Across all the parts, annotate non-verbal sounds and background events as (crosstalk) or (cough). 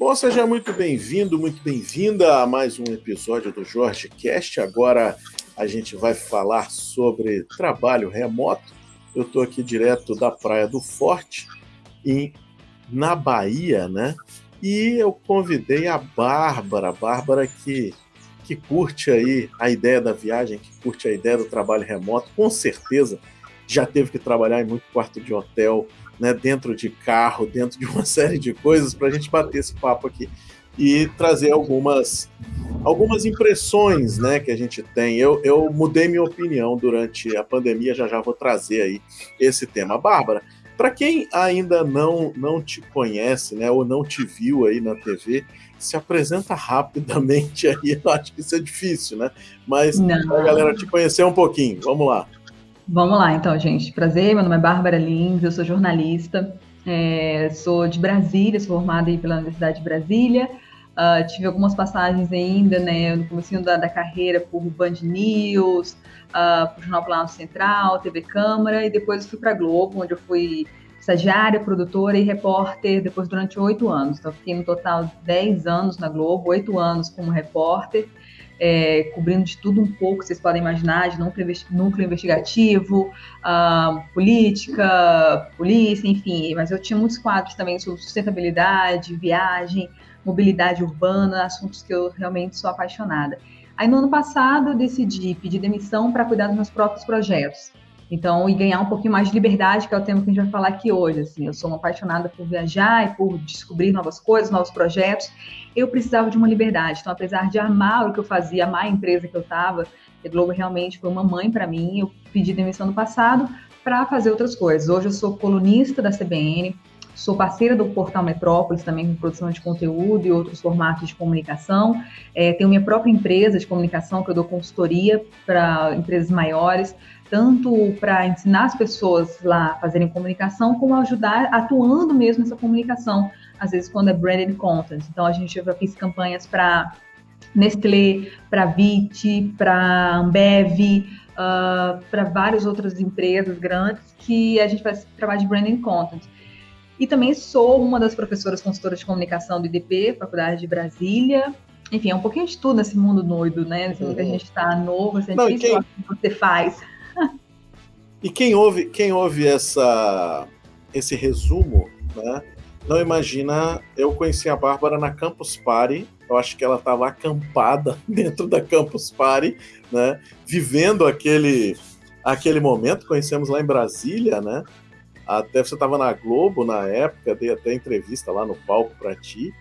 Bom, seja muito bem-vindo, muito bem-vinda a mais um episódio do Jorge Cast. Agora a gente vai falar sobre trabalho remoto. Eu estou aqui direto da Praia do Forte, em, na Bahia, né? E eu convidei a Bárbara, Bárbara que, que curte aí a ideia da viagem, que curte a ideia do trabalho remoto, com certeza já teve que trabalhar em muito quarto de hotel, né, dentro de carro, dentro de uma (laughs) série de coisas, para a gente bater esse papo aqui e trazer algumas, algumas impressões né, que a gente tem. Eu, eu mudei minha opinião durante a pandemia, já já vou trazer aí esse tema. Bárbara, para quem ainda não, não te conhece, né, ou não te viu aí na TV, se apresenta rapidamente aí. (laughs) Eu acho que isso é difícil, né? Mas a galera te conhecer um pouquinho. Vamos lá. Vamos lá, então, gente. Prazer, meu nome é Bárbara Lins, eu sou jornalista, é, sou de Brasília, sou formada aí pela Universidade de Brasília. Uh, tive algumas passagens ainda, né, no começo da, da, carreira por Band News, uh, por Jornal Planalto Central, TV Câmara, e depois fui para Globo, onde eu fui estagiária, produtora e repórter, depois durante oito anos. Então, fiquei no total dez anos na Globo, oito anos como repórter, é, cobrindo de tudo um pouco, vocês podem imaginar, de núcleo, investigativo, uh, política, polícia, enfim. Mas eu tinha muitos quadros também sobre sustentabilidade, viagem, mobilidade urbana, assuntos que eu realmente sou apaixonada. Aí no ano passado eu decidi pedir demissão para cuidar dos meus próprios projetos. Então, e ganhar um pouquinho mais de liberdade, que é o tema que a gente vai falar aqui hoje. Assim, eu sou uma apaixonada por viajar e por descobrir novas coisas, novos projetos. Eu precisava de uma liberdade. Então, apesar de amar o que eu fazia, amar a empresa que eu estava, a Globo realmente foi uma mãe para mim. Eu pedi demissão no passado para fazer outras coisas. Hoje eu sou colunista da CBN, Sou parceira do Portal Metrópolis, também com produção de conteúdo e outros formatos de comunicação. É, tenho minha própria empresa de comunicação, que eu dou consultoria para empresas maiores, tanto para ensinar as pessoas lá a fazerem comunicação, como ajudar atuando mesmo nessa comunicação, às vezes quando é branded content. Então, a gente já fez campanhas para Nestlé, para VIT, para Ambev, uh, para várias outras empresas grandes que a gente faz trabalho de branding content. E também sou uma das professoras consultoras de comunicação do IDP, Faculdade de Brasília. Enfim, é um pouquinho de tudo nesse mundo doido, né? Que a uhum. gente está novo, assim, é Não, difícil quem... o que você faz. E quem ouve, quem ouve essa, esse resumo, né? Não imagina, eu conheci a Bárbara na Campus Party, eu acho que ela estava acampada (laughs) dentro da Campus Party, né? Vivendo aquele, aquele momento, conhecemos lá em Brasília, né? Até você estava na Globo na época, dei até entrevista lá no palco para ti.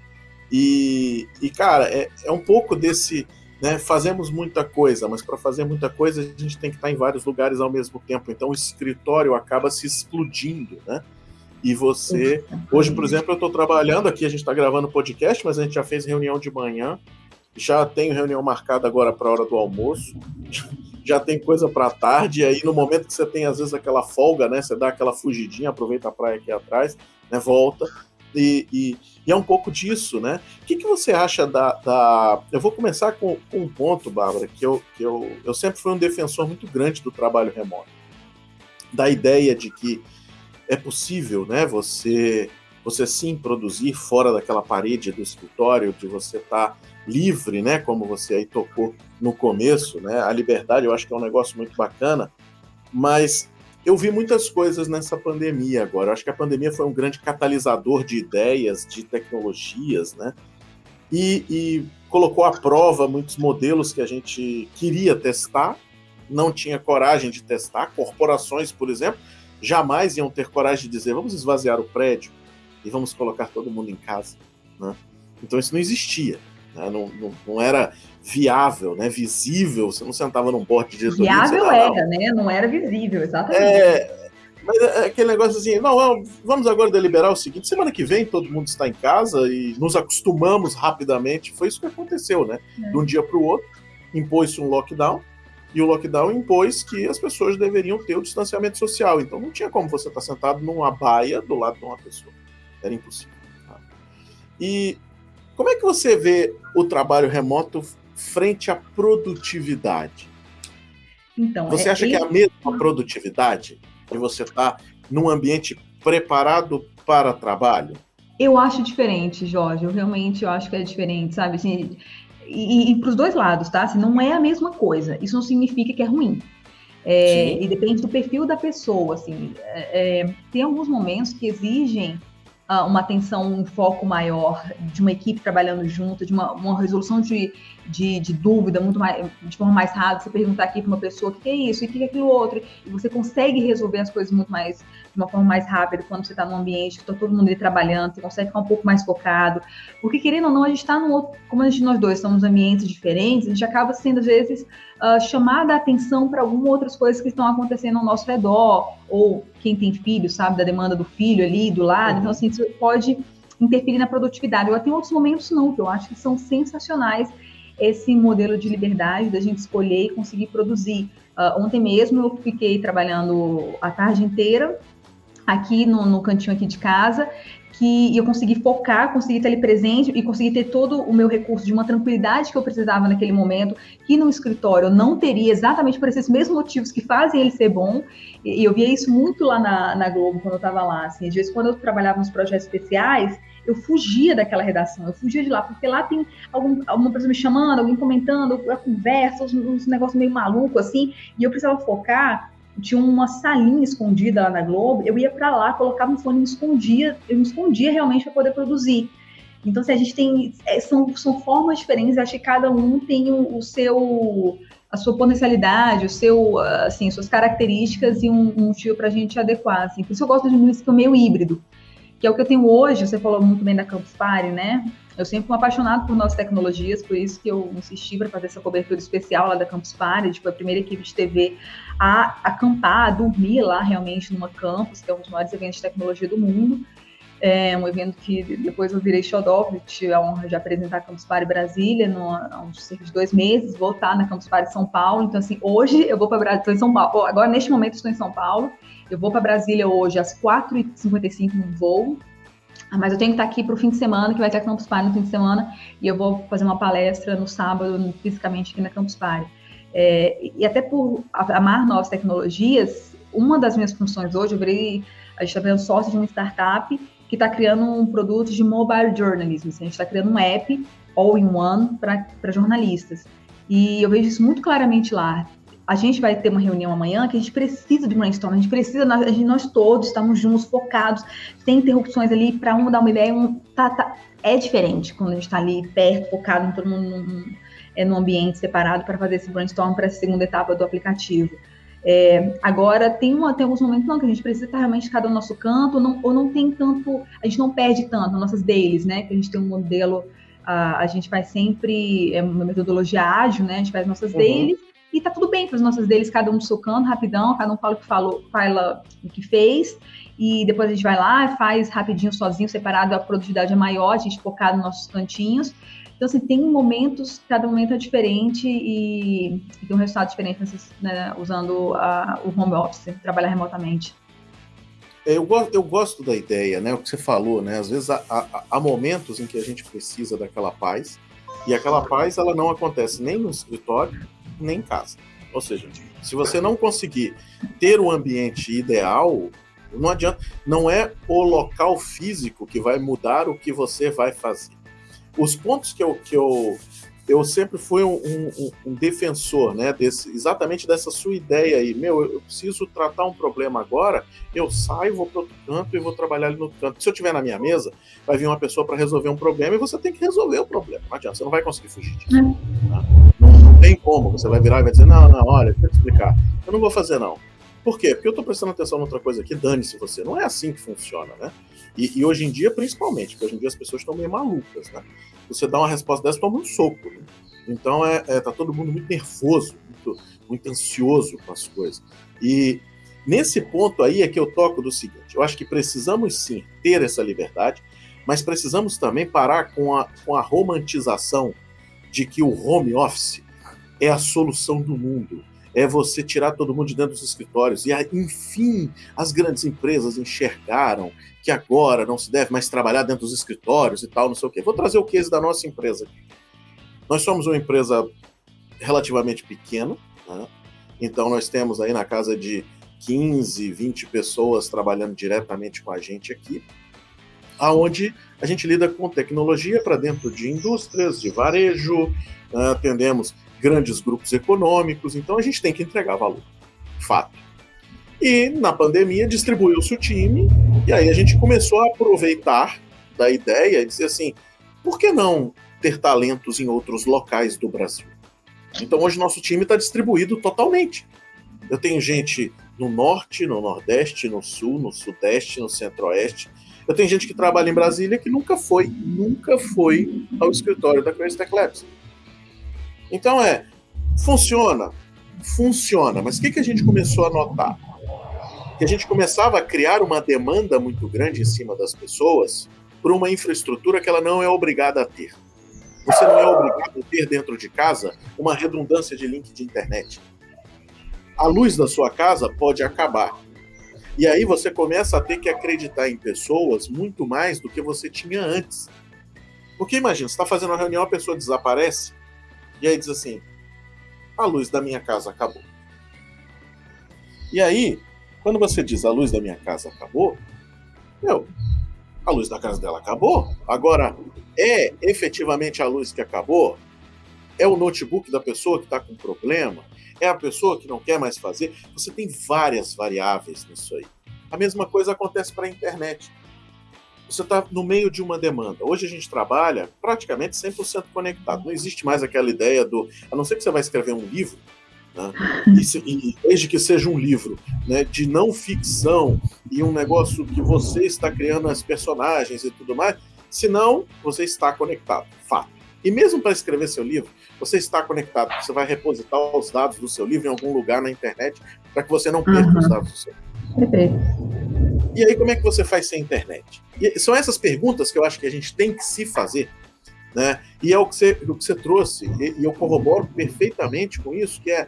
E, e cara, é, é um pouco desse. Né, fazemos muita coisa, mas para fazer muita coisa a gente tem que estar em vários lugares ao mesmo tempo. Então o escritório acaba se explodindo, né? E você. Hoje, por exemplo, eu estou trabalhando aqui, a gente está gravando podcast, mas a gente já fez reunião de manhã. Já tenho reunião marcada agora para a hora do almoço (laughs) já tem coisa para tarde, e aí no momento que você tem às vezes aquela folga, né, você dá aquela fugidinha, aproveita a praia aqui atrás, né, volta, e, e, e é um pouco disso, né? O que, que você acha da, da... Eu vou começar com, com, um ponto, Bárbara, que, eu, que eu, eu sempre fui um defensor muito grande do trabalho remoto, da ideia de que é possível, né, você você sim produzir fora daquela parede do escritório, de você estar tá livre, né, como você aí tocou no começo, né? A liberdade eu acho que é um negócio muito bacana, mas eu vi muitas coisas nessa pandemia agora. Eu acho que a pandemia foi um grande catalisador de ideias, de tecnologias, né? E, e colocou à prova muitos modelos que a gente queria testar, não tinha coragem de testar. Corporações, por exemplo, jamais iam ter coragem de dizer vamos esvaziar o prédio e vamos colocar todo mundo em casa. Né? Então isso não existia. Né? Não, não, não, era viável, né? visível, você não sentava num board de diretoria. Viável era, né? Não era visível, exatamente. É, mas é aquele negócio assim, não, vamos agora deliberar o seguinte, semana que vem todo mundo está em casa e nos acostumamos rapidamente, foi isso que aconteceu, né? É. De um dia para o outro, impôs-se um lockdown, e o lockdown impôs que as pessoas deveriam ter o distanciamento social, então não tinha como você estar sentado numa baia do lado de uma pessoa, era impossível. Tá? E como é que você vê o trabalho remoto frente à produtividade? Então, você é, acha que é a mesma produtividade de você estar tá num ambiente preparado para trabalho? Eu acho diferente, Jorge. Eu realmente eu acho que é diferente, sabe? Assim, e, e para os dois lados, tá? Assim, não é a mesma coisa. Isso não significa que é ruim. É, e depende do perfil da pessoa, assim. É, é tem alguns momentos que exigem uh, uma atenção, um foco maior de uma equipe trabalhando junto, de uma, uma resolução de, de, de, dúvida muito mais, de forma mais rápida. Você perguntar aqui para uma pessoa o que é isso, e o que é aquilo outro, e você consegue resolver as coisas muito mais, de uma forma mais rápida quando você está num ambiente que está todo mundo ali trabalhando, você consegue ficar um pouco mais focado. Porque, querendo ou não, a gente está num outro, como a gente, nós dois estamos em ambientes diferentes, a gente acaba sendo, às vezes, uh, chamada a atenção para algumas outras coisas que estão acontecendo ao nosso redor, ou quem tem filho sabe da demanda do filho ali do lado, uhum. então assim, isso pode interferir na produtividade. Eu tenho outros momentos não, que eu acho que são sensacionais esse modelo de liberdade da gente escolher e conseguir produzir. Uh, ontem mesmo eu fiquei trabalhando a tarde inteira aqui no, no cantinho aqui de casa que eu consegui focar, consegui estar ali presente e consegui ter todo o meu recurso de uma tranquilidade que eu precisava naquele momento, que no escritório eu não teria exatamente por esses mesmos motivos que fazem ele ser bom. E eu via isso muito lá na, na Globo quando eu estava lá. Assim, às vezes, quando eu trabalhava nos projetos especiais, eu fugia daquela redação, eu fugia de lá, porque lá tem algum, alguma pessoa me chamando, alguém comentando, a conversa, uns, uns negócios meio maluco assim, e eu precisava focar tinha uma salinha escondida lá na Globo, eu ia para lá, colocava um fone me escondia, eu me escondia realmente para poder produzir. Então, se assim, a gente tem. É, são, são formas diferentes, acho que cada um tem o, o, seu. a sua potencialidade, o seu, assim, suas características e um, um motivo para a gente adequar. Assim. Por isso eu gosto de música meio híbrido, que é o que eu tenho hoje, você falou muito bem da Campus Party, né? Eu sempre fui apaixonado por novas tecnologias, por isso que eu insisti para fazer essa cobertura especial lá da Campus Party, tipo, a primeira equipe de TV a acampar, a dormir lá realmente numa campus, que é um dos maiores eventos de tecnologia do mundo. É um evento que depois eu virei xodó, tive a honra de apresentar a Campus Party Brasília no, há uns cerca de dois meses, vou estar na Campus Party São Paulo, então assim, hoje eu vou para Brasília, estou em São Paulo, agora neste momento estou em São Paulo, eu vou para Brasília hoje às 4h55 no voo, mas eu tenho que estar aqui para o fim de semana, que vai ter a Campus Party no fim de semana, e eu vou fazer uma palestra no sábado, fisicamente aqui na Campus Party. É, e até por amar novas tecnologias, uma das minhas funções hoje, eu virei, a gente está vendo sócio de uma startup que está criando um produto de mobile journalism. Assim, a gente está criando um app all-in-one para jornalistas. E eu vejo isso muito claramente lá a gente vai ter uma reunião amanhã que a gente precisa de brainstorm, a gente precisa, a gente, nós todos estamos juntos, focados, tem interrupções ali para um dar uma ideia, um, tá, tá, é diferente quando a gente está ali perto, focado em todo mundo num, é, num ambiente separado para fazer esse brainstorm para essa segunda etapa do aplicativo. É, agora, tem, uma, tem alguns momentos não, que a gente precisa estar realmente cada no nosso canto, não, ou não tem tanto, a gente não perde tanto nossas dailies, né? Que a gente tem um modelo, a, a gente faz sempre é uma metodologia ágil, né? A gente faz nossas uhum. dailies, e tá tudo bem para as nossas deles, cada um socando rapidão, cada um fala o que falou, fala o que fez, e depois a gente vai lá, faz rapidinho, sozinho, separado, a produtividade é maior, a gente focado nos nossos cantinhos. Então, assim, tem momentos, cada momento é diferente e, e tem um resultado diferente né, usando a, o home office, trabalhar remotamente. É, eu eu gosto da ideia, né? O que você falou, né? Às vezes há, há, há momentos em que a gente precisa daquela paz, e aquela paz ela não acontece nem no escritório, nem em casa. Ou seja, se você não conseguir ter o ambiente ideal, não adianta, não é o local físico que vai mudar o que você vai fazer. Os pontos que eu, que eu, eu sempre fui um, um, um defensor, né, desse, exatamente dessa sua ideia aí. Meu, eu preciso tratar um problema agora, eu saio, vou para outro canto e vou trabalhar ali no outro canto. Se eu tiver na minha mesa, vai vir uma pessoa para resolver um problema e você tem que resolver o problema. Não adianta, você não vai conseguir fugir disso. Tá? Não, tem como. Você vai virar e vai dizer, não, não, olha, deixa eu te explicar. Eu não vou fazer, não. Por quê? Porque eu estou prestando atenção em outra coisa aqui, dane-se você. Não é assim que funciona, né? E, e, hoje em dia, principalmente, porque hoje em dia as pessoas estão meio malucas, né? Você dá uma resposta dessa, toma um soco. Né? Então, é, é, tá todo mundo muito nervoso, muito, muito ansioso com as coisas. E nesse ponto aí é que eu toco do seguinte: eu acho que precisamos sim ter essa liberdade, mas precisamos também parar com a, com a romantização de que o home office é a solução do mundo. É você tirar todo mundo de dentro dos escritórios. E, enfim, as grandes empresas enxergaram que agora não se deve mais trabalhar dentro dos escritórios e tal, não sei o quê. Vou trazer o case da nossa empresa aqui. Nós somos uma empresa relativamente pequena, né? então nós temos aí na casa de 15, 20 pessoas trabalhando diretamente com a gente aqui. aonde a gente lida com tecnologia para dentro de indústrias, de varejo, uh, atendemos grandes grupos econômicos, então a gente tem que entregar valor. Fato. E na pandemia distribuiu-se o time, e aí a gente começou a aproveitar da ideia e dizer assim: por que não ter talentos em outros locais do Brasil? Então hoje nosso time está distribuído totalmente. Eu tenho gente no norte, no nordeste, no sul, no sudeste, no centro-oeste. Eu tenho gente que trabalha em Brasília que nunca foi, nunca foi ao escritório da Crazy Labs. Então é, funciona, funciona, mas o que, que a gente começou a notar? Que a gente começava a criar uma demanda muito grande em cima das pessoas por uma infraestrutura que ela não é obrigada a ter. Você não é obrigado a ter dentro de casa uma redundância de link de internet. A luz da sua casa pode acabar. E aí você começa a ter que acreditar em pessoas muito mais do que você tinha antes. Porque imagina, você está fazendo uma reunião, a pessoa desaparece, e aí diz assim: a luz da minha casa acabou. E aí, quando você diz a luz da minha casa acabou, meu, a luz da casa dela acabou. Agora, é efetivamente a luz que acabou? É o notebook da pessoa que está com problema? É a pessoa que não quer mais fazer? Você tem várias variáveis nisso aí. A mesma coisa acontece para a internet. Você está no meio de uma demanda. Hoje a gente trabalha praticamente 100% conectado. Não existe mais aquela ideia do. A não ser que você vai escrever um livro, né? E, e, desde que seja um livro né, de não ficção e um negócio que você está criando as personagens e tudo mais, senão você está conectado, fato. E mesmo para escrever seu livro, você está conectado, você vai repositar os dados do seu livro em algum lugar na internet para que você não perca uhum. os dados do seu livro. E aí, como é que você faz sem internet? E são essas perguntas que eu acho que a gente tem que se fazer. Né? E é o que você, o que você trouxe, e, e eu corroboro perfeitamente com isso, que é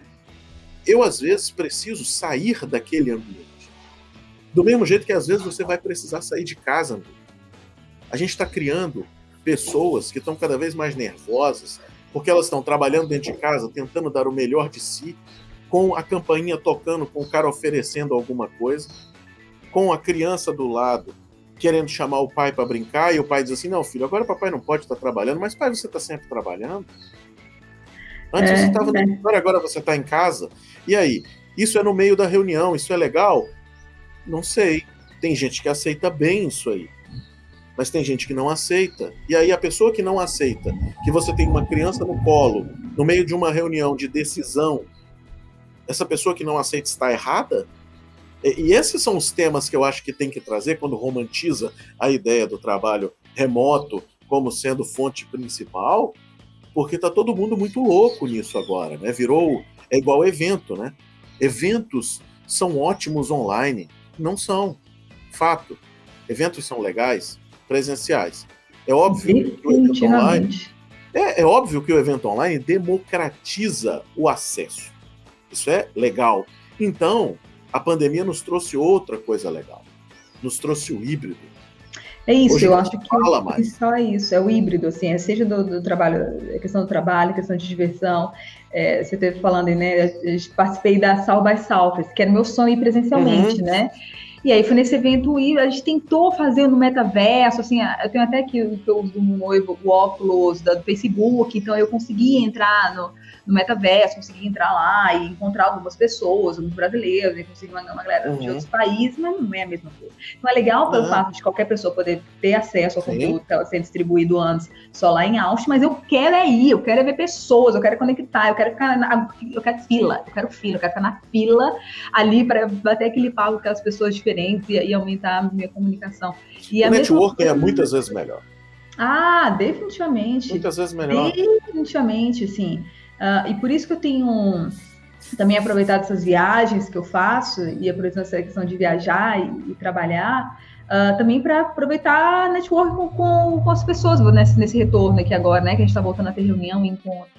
eu, às vezes, preciso sair daquele ambiente. Do mesmo jeito que, às vezes, você vai precisar sair de casa. A gente está criando pessoas que estão cada vez mais nervosas, porque elas estão trabalhando dentro de casa, tentando dar o melhor de si, com a campainha tocando, com o cara oferecendo alguma coisa com a criança do lado querendo chamar o pai para brincar e o pai diz assim: Não, filho, agora o papai não pode estar tá trabalhando, mas pai, você está sempre trabalhando. Antes é, você estava no agora você está em casa. E aí? Isso é no meio da reunião, isso é legal? Não sei. Tem gente que aceita bem isso aí. Mas tem gente que não aceita. E aí a pessoa que não aceita que você tem uma criança no colo, no meio de uma reunião de decisão, essa pessoa que não aceita está errada? E esses são os temas que eu acho que tem que trazer quando romantiza a ideia do trabalho remoto como sendo fonte principal, porque tá todo mundo muito louco nisso agora, né? Virou é igual evento, né? Eventos são ótimos online, não são. Fato. Eventos são legais, presenciais. É óbvio que o evento online é, é óbvio que o evento online democratiza o acesso. Isso é legal. Então, a pandemia nos trouxe outra coisa legal. Nos trouxe o híbrido. É isso, Hoje eu acho que fala mais. só é isso, é o híbrido, assim, é seja do, do trabalho, a questão do trabalho, questão de diversão. É, você esteve falando né? Eu participei da South by Southwest, que era meu sonho ir presencialmente, uhum. né? E aí foi nesse evento e a gente tentou fazer no metaverso, assim, eu tenho até aqui que eu uso o óculos do Facebook, então eu consegui entrar no, no metaverso, conseguir entrar lá e encontrar algumas pessoas, alguns brasileiros, e conseguir uma, uma galera uhum. de outros países, mas não é a mesma coisa. Então é legal pelo uhum. fato de qualquer pessoa poder ter acesso ao conteúdo que estava sendo distribuído antes só lá em Austin, mas eu quero é ir, eu quero é ver pessoas, eu quero conectar, eu quero ficar na, eu quero fila, eu quero fila, eu quero ficar na fila ali para bater aquele papo com aquelas pessoas diferentes e, e aumentar a minha comunicação. E o networking é muitas vezes melhor. Ah, definitivamente. Muitas vezes melhor. Definitivamente, sim. Uh, e por isso que eu tenho também aproveitado essas viagens que eu faço e aproveitando essa questão de viajar e, e trabalhar, uh, também para aproveitar network com, com, com, as pessoas nesse, nesse retorno aqui agora, né? Que a gente está voltando a ter reunião e encontro.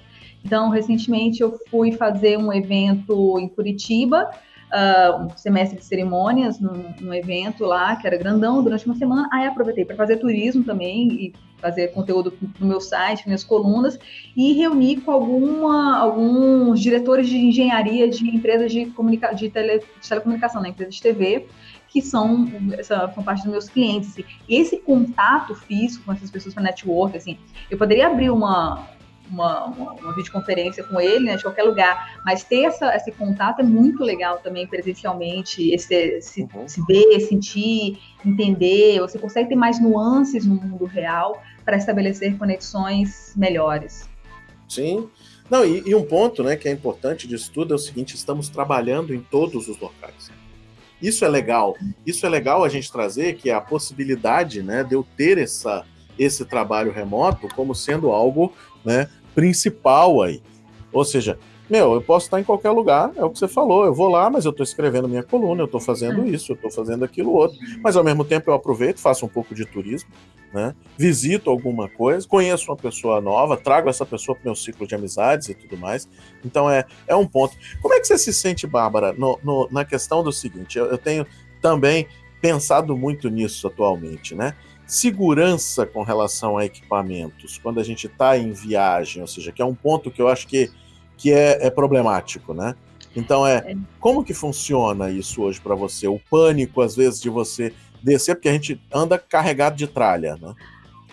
Então, recentemente eu fui fazer um evento em Curitiba, uh, um semestre de cerimônias num, num, evento lá, que era grandão, durante uma semana. Aí aproveitei para fazer turismo também e fazer conteúdo no meu site, minhas colunas, e reuni com alguma, alguns diretores de engenharia de empresas de, comunica de, tele, de telecomunicação, né, empresas de TV, que são, essa, são parte dos meus clientes. Assim. E esse contato físico com essas pessoas para network, assim, eu poderia abrir uma, uma, uma, uma, videoconferência com ele, né, de qualquer lugar, mas ter essa, esse contato é muito legal também presencialmente, esse, se, uhum. se ver, sentir, entender, você consegue ter mais nuances no mundo real para estabelecer conexões melhores. Sim, não, e, e, um ponto né, que é importante disso tudo é o seguinte: estamos trabalhando em todos os locais. Isso é legal. Isso é legal a gente trazer, que é a possibilidade né, de eu ter essa, esse trabalho remoto como sendo algo né, principal aí. Ou seja, meu, eu posso estar em qualquer lugar, é o que você falou, eu vou lá, mas eu estou escrevendo minha coluna, eu estou fazendo é. isso, eu estou fazendo aquilo outro, mas ao mesmo tempo eu aproveito, faço um pouco de turismo, né? visito alguma coisa, conheço uma pessoa nova, trago essa pessoa para o meu ciclo de amizades e tudo mais. Então é, é um ponto. Como é que você se sente, Bárbara, no, no, na questão do seguinte? Eu, eu tenho também pensado muito nisso atualmente, né? Segurança com relação a equipamentos, quando a gente está em viagem, ou seja, que é um ponto que eu acho que, que é, é problemático, né? Então é, é. como que funciona isso hoje para você? O pânico, às vezes, de você descer, porque a gente anda carregado de tralha, né?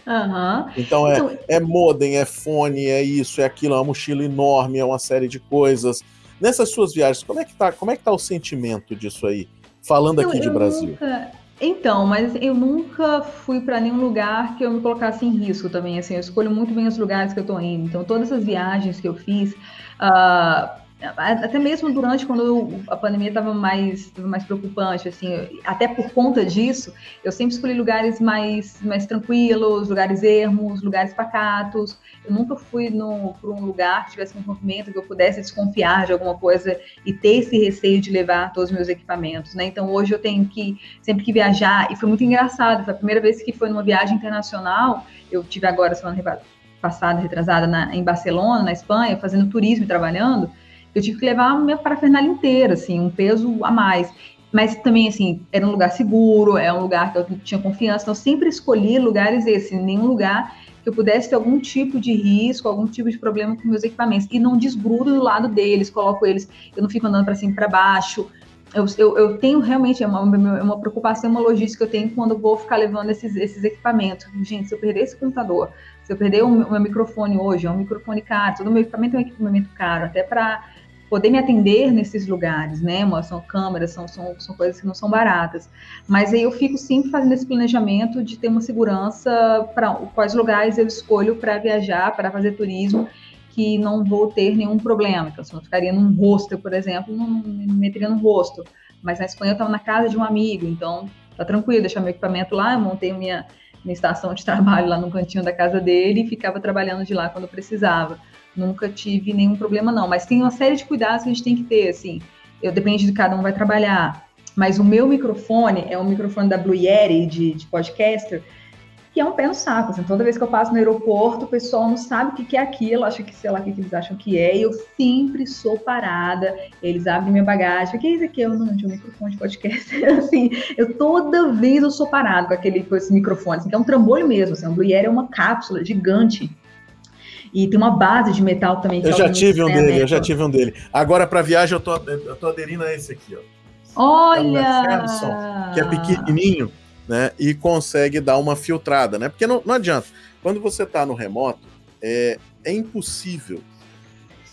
Uhum. Então é, então é modem, é fone, é isso, é aquilo, é uma mochila enorme, é uma série de coisas. Nessas suas viagens, como é que tá, como é que tá o sentimento disso aí? Falando aqui de Brasil. Nunca... Então, mas eu nunca fui para nenhum lugar que eu me colocasse em risco também. Assim, eu escolho muito bem os lugares que eu estou indo. Então, todas essas viagens que eu fiz, uh, até mesmo durante quando a pandemia estava mais, mais preocupante, assim, até por conta disso, eu sempre escolhi lugares mais, mais tranquilos, lugares ermos, lugares pacatos. Eu nunca fui para um lugar que tivesse um movimento que eu pudesse desconfiar de alguma coisa e ter esse receio de levar todos os meus equipamentos, né? Então hoje eu tenho que sempre que viajar e foi muito engraçado. Foi a primeira vez que foi numa viagem internacional. Eu tive agora semana passada, retrasada, na, em Barcelona, na Espanha, fazendo turismo e trabalhando eu tive que levar a minha parafernália inteira, assim, um peso a mais. Mas também, assim, era um lugar seguro, é um lugar que eu tinha confiança, então eu sempre escolhi lugares esses, nenhum lugar que eu pudesse ter algum tipo de risco, algum tipo de problema com meus equipamentos. E não desgrudo do lado deles, coloco eles, eu não fico andando para cima e para baixo. Eu, eu, eu, tenho realmente é uma, é uma preocupação, uma logística que eu tenho quando eu vou ficar levando esses, esses equipamentos. Gente, se eu perder esse computador, se eu perder o meu microfone hoje, é um microfone caro, todo o meu equipamento é um equipamento caro, até para poder me atender nesses lugares, né? São câmeras, são, são, são coisas que não são baratas. Mas aí eu fico sempre fazendo esse planejamento de ter uma segurança para quais lugares eu escolho para viajar, para fazer turismo, que não vou ter nenhum problema. Então, se eu ficaria num hostel, por exemplo, não, não me meteria no rosto. Mas na Espanha eu estava na casa de um amigo, então tá tranquilo, deixar meu equipamento lá, montei minha, minha estação de trabalho lá no cantinho da casa dele e ficava trabalhando de lá quando precisava nunca tive nenhum problema, não. Mas tem uma série de cuidados que a gente tem que ter, assim. Eu depende de cada um vai trabalhar. Mas o meu microfone é um microfone da Blue Yeti de, de podcaster, que é um pé no saco. Assim, toda vez que eu passo no aeroporto, o pessoal não sabe o que, que é aquilo, acha que sei lá o que, que eles acham que é, e eu sempre sou parada. Eles abrem minha bagagem, o que é isso aqui? Eu não, de um microfone de podcast. (laughs) assim, eu toda vez eu sou parada com aquele com esse microfone, assim, que é um trambolho mesmo. Assim, um Blue Yeti é uma cápsula gigante e tem uma base de metal também. eu já tive um dele, eu já tive um dele. Agora, para viagem, eu tô, eu tô aderindo a esse aqui, ó. Olha! É que é pequenininho, né? E consegue dar uma filtrada, né? Porque não, não adianta. Quando você está no remoto, é, é impossível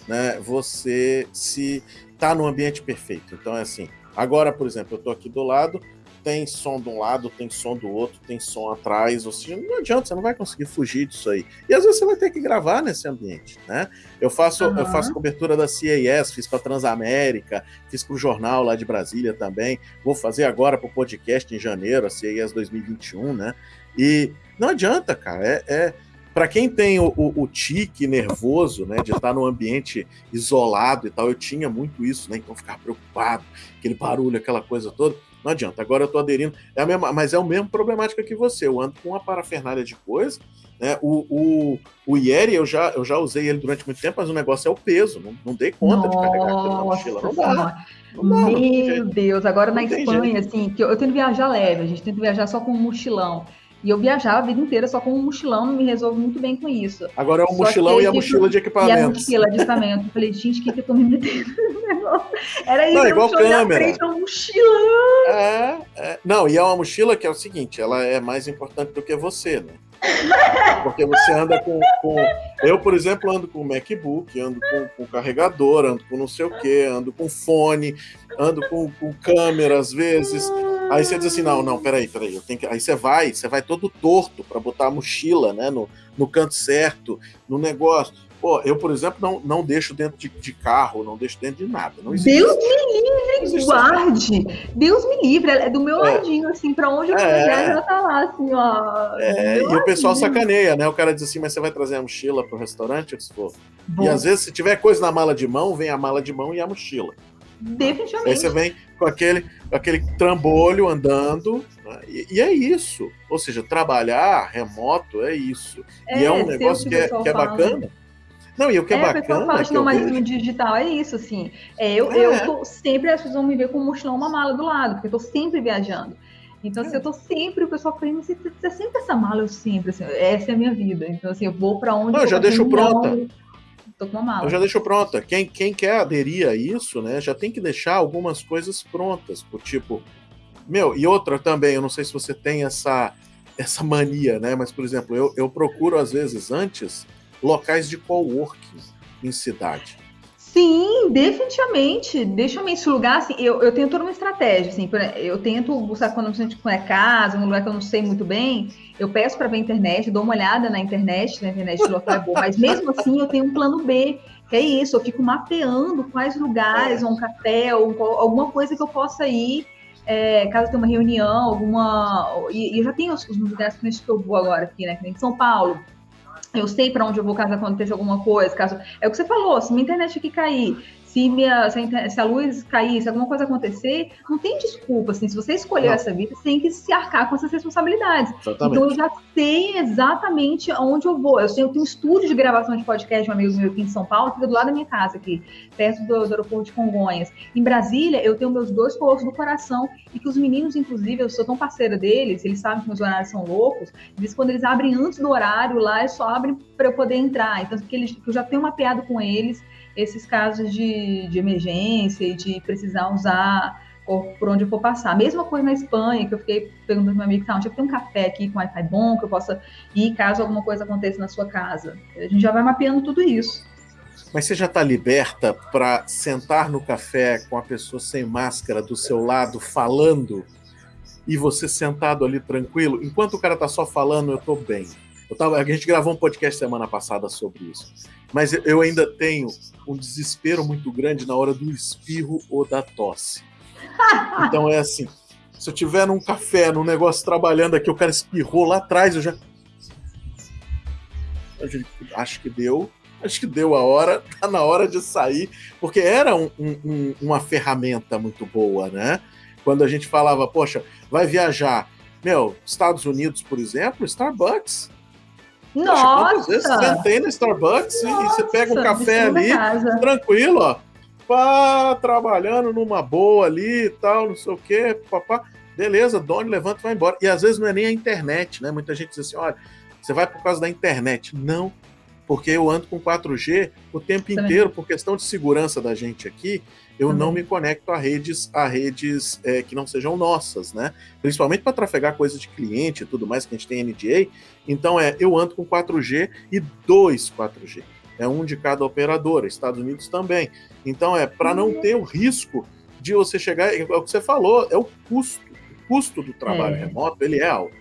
né, você se tá no ambiente perfeito. Então é assim. Agora, por exemplo, eu estou aqui do lado, tem som de um lado, tem som do outro, tem som atrás, ou seja, não adianta, você não vai conseguir fugir disso aí. E às vezes você vai ter que gravar nesse ambiente, né? Eu faço, uhum. eu faço cobertura da CAS, fiz para Transamérica, fiz para o jornal lá de Brasília também, vou fazer agora para o podcast em janeiro, a CAS 2021, né? E não adianta, cara, é, é para quem tem o, o, o, tique nervoso, né, de estar num ambiente isolado e tal, eu tinha muito isso, né, então ficar preocupado, aquele barulho, aquela coisa toda. Não adianta. Agora eu tô aderindo. É a mesma, mas é a mesma problemática que você. Eu ando com uma parafernália de coisa. Né? O, o, o Yeri, eu já, eu já usei ele durante muito tempo, mas o negócio é o peso. Não, não dei conta Nossa, de carregar aquilo na mochila. Não dá. Não Meu Deus, agora na Espanha, assim, que eu, eu tento viajar leve, a gente tenta viajar só com um mochilão. E eu viajava a vida inteira só com um mochilão, me resolvo muito bem com isso. Agora é o mochilão e a mochila de equipamento. E a mochila de equipamento. Eu falei, gente, o que, que eu tô me metendo (laughs) Era isso, Não, igual câmera. Frente, um mochilão. É, É, não, e é uma mochila que é o seguinte, ela é mais importante do que você, né? Porque você anda com, com, Eu, por exemplo, ando com MacBook, ando com, com carregador, ando com não sei o que, ando com fone, ando com, com câmera às vezes. Aí você diz assim: não, não, peraí, peraí, eu tenho que. Aí você vai, você vai todo torto para botar a mochila né, no, no canto certo, no negócio. Pô, eu, por exemplo, não, não deixo dentro de, de carro, não deixo dentro de nada. Deus me livre, guarde. Deus me livre. É do meu é. ladinho, assim, pra onde eu é. quiser, ela tá lá, assim, ó. É, e ladinho. o pessoal sacaneia, né? O cara diz assim, mas você vai trazer a mochila pro restaurante? Se for. E às vezes, se tiver coisa na mala de mão, vem a mala de mão e a mochila. Definitivamente. Aí você vem com aquele, com aquele trambolho andando, né? e, e, é isso. Ou seja, trabalhar remoto é isso. e é, é um negócio que, é, que é bacana. Não, e o que é, é bacana. Fala, que não, mas vejo... digital é isso, assim. É, eu, é. eu tô sempre, as pessoas vão me ver com um mochilão, uma mala do lado, porque eu tô sempre viajando. Então, assim, eu tô sempre, o pessoal falando, você, você sempre essa mala, eu sempre, assim, essa é a minha vida. Então, assim, eu vou para onde. Não, eu já deixo pronta. Tô com uma mala. Eu já deixo pronta. Quem, quem quer aderir a isso, né, já tem que deixar algumas coisas prontas, por tipo. Meu, e outra também, eu não sei se você tem essa, essa mania, né? Mas, por exemplo, eu, eu procuro, às vezes, antes locais de coworking em cidade. Sim, definitivamente. Deixa eu esse lugar, assim, eu, eu tenho toda uma estratégia, assim, eu tento buscar quando gente é casa, um lugar que eu não sei muito bem, eu peço para ver a internet, dou uma olhada na internet, na internet do local é boa, mas mesmo assim eu tenho um plano B, que é isso, eu fico mapeando quais lugares, é. um café, ou alguma coisa que eu possa ir, é, caso tenha uma reunião, alguma. E, e eu já tenho os, os lugares que eu vou agora aqui, né? Que nem São Paulo eu sei para onde eu vou caso aconteça alguma coisa, caso é o que você falou, se minha internet aqui cair, se, minha, se, a, luz cair, se alguma coisa acontecer, não tem desculpa. Assim, se você escolheu não. essa vida, você tem que se arcar com essas responsabilidades. Exatamente. Então eu já sei exatamente aonde eu vou. Eu, sei, eu tenho um estúdio de gravação de podcast de um amigo meu aqui em São Paulo, que fica do lado da minha casa, aqui, perto do, do aeroporto de Congonhas. Em Brasília, eu tenho meus dois polos do coração, e que os meninos, inclusive, eu sou tão parceira deles, eles sabem que meus horários são loucos, eles, quando eles abrem antes do horário lá, eles só abrem para eu poder entrar. Então, porque eles, eu já tenho mapeado com eles esses casos de, de emergência e de precisar usar por onde eu for passar. Mesma coisa na Espanha, que eu fiquei perguntando para meu amigo, tá, onde é que tem um café aqui com Wi-Fi bom, que eu possa ir caso alguma coisa aconteça na sua casa. A gente já vai mapeando tudo isso. Mas você já está liberta para sentar no café com a pessoa sem máscara do seu lado, falando, e você sentado ali tranquilo? Enquanto o cara está só falando, eu estou bem. Tava, a gente gravou um podcast semana passada sobre isso. Mas eu ainda tenho um desespero muito grande na hora do espirro ou da tosse. Então é assim: se eu tiver num café, num negócio trabalhando aqui, o cara espirrou lá atrás, eu já. Eu acho que deu. Acho que deu a hora, (laughs) tá na hora de sair, porque era um, um, uma ferramenta muito boa, né? Quando a gente falava, poxa, vai viajar. Meu, Estados Unidos, por exemplo, Starbucks nossa! Poxa, quantas vezes sentei no Starbucks Nossa, e você pega um café ali, tranquilo, ó. Pá, trabalhando numa boa ali e tal, não sei o quê, papá. Beleza, Doni, levanta e vai embora. E às vezes não é nem a internet, né? Muita gente diz assim: olha, você vai por causa da internet. Não, porque eu ando com 4G o tempo Também. inteiro, por questão de segurança da gente aqui, eu não me conecto a redes, a redes é, que não sejam nossas, né? Principalmente para trafegar coisas de cliente e tudo mais, que a gente tem NDA. Então é, eu ando com 4G e dois 4G. É um de cada operadora, Estados Unidos também. Então é para não ter o risco de você chegar, é o que você falou, é o custo. O custo do trabalho é. remoto, ele é alto.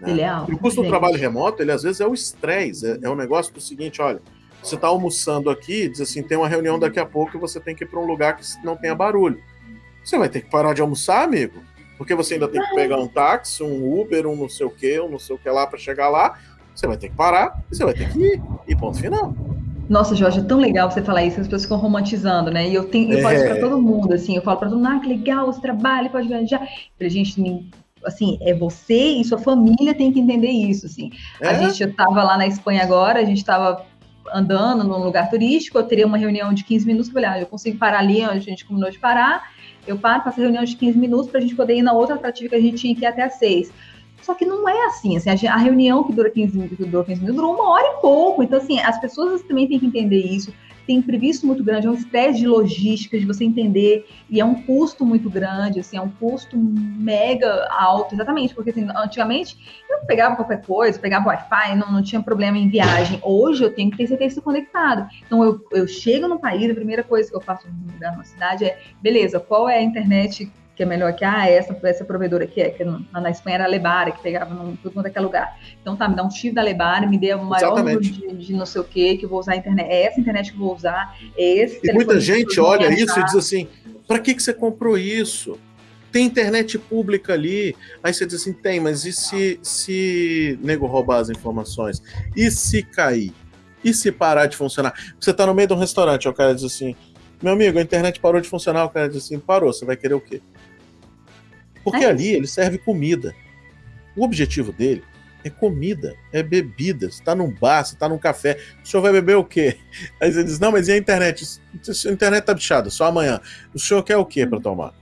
Né? Ele é alto. E o custo do trabalho remoto, ele às vezes é o estresse, é, é um negócio do seguinte, olha, você está almoçando aqui, diz assim, tem uma reunião daqui a pouco e você tem que ir para um lugar que não tenha barulho. Você vai ter que parar de almoçar, amigo, porque você ainda tem que pegar um táxi, um Uber, um não sei o que, um não sei o que lá para chegar lá. Você vai ter que parar e você vai ter que ir. E ponto final. Nossa, Jorge, é tão legal você falar isso, as pessoas ficam romantizando, né? E eu tenho, eu é. falo isso para todo mundo, assim, eu falo para todo mundo, ah, que legal, você trabalha, pode viajar. Pra gente assim, é você e sua família tem que entender isso, assim. É? A gente estava lá na Espanha agora, a gente estava andando num lugar turístico, eu teria uma reunião de 15 minutos, falei, ah, eu consigo parar ali onde a gente combinou de parar, eu paro, faço a reunião de 15 minutos para a gente poder ir na outra atrativa que a gente tinha que ir até às 6. Só que não é assim, assim a, reunião que dura 15 minutos, que durou 15 minutos, durou uma hora e pouco. Então, assim, as pessoas também têm que entender isso tem imprevisto muito grande, é um estresse de logística, de você entender, e é um custo muito grande, assim, é um custo mega alto, exatamente, porque assim, antigamente eu pegava qualquer coisa, pegava Wi-Fi, não, não tinha problema em viagem. Hoje eu tenho que ter certeza conectado. Então eu, eu chego no país, a primeira coisa que eu faço no lugar, numa cidade é, beleza, qual é a internet que é melhor que ah, essa, essa provedora aqui é, que na, na Espanha era a Lebara, que pegava em tudo quanto é lugar. Então tá, me dá um chip da Lebara, me dê o maior número de, de, não sei o que, que eu vou usar a internet. É essa internet que eu vou usar, é esse. E muita gente olha isso e diz assim: para que, que você comprou isso? Tem internet pública ali. Aí você diz assim: tem, mas e se, se nego roubar as informações? E se cair? E se parar de funcionar? Você tá no meio de um restaurante, o cara diz assim: meu amigo, a internet parou de funcionar. O cara diz assim: parou, você vai querer o quê? Porque é ali ele serve comida. O objetivo dele é comida, é bebida. Você está num bar, você está num café. O senhor vai beber o quê? (laughs) Aí você diz: Não, mas e a internet? A internet tá bichada, só amanhã. O senhor quer o quê para tomar?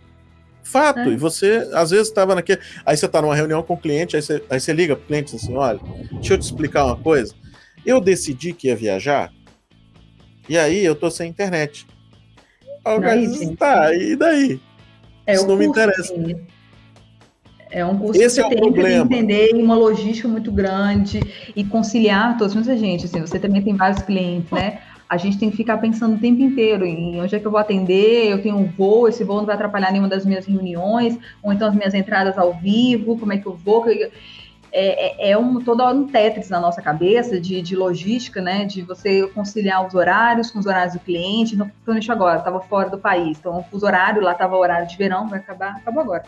Fato. É. E você, às vezes, estava naquele. Aí você está numa reunião com o cliente, aí você, aí você liga para o cliente e diz assim: Olha, deixa eu te explicar uma coisa. Eu decidi que ia viajar, e aí eu tô sem internet. Aí, diz, tá, e daí? É, Isso não me interessa. Sim. É um curso Esse que você é tem que entender uma logística muito grande e conciliar todos. Muita gente, assim, você também tem vários clientes, né? A gente tem que ficar pensando o tempo inteiro em onde é que eu vou atender, eu tenho um voo, esse voo não vai atrapalhar nenhuma das minhas reuniões, ou então as minhas entradas ao vivo, como é que eu vou. É, é, é um, todo um Tetris na nossa cabeça de, de logística, né? De você conciliar os horários com os horários do cliente. Não estou nisso agora, estava fora do país. Então, os horários, lá estava o horário de verão, vai acabar, acabou agora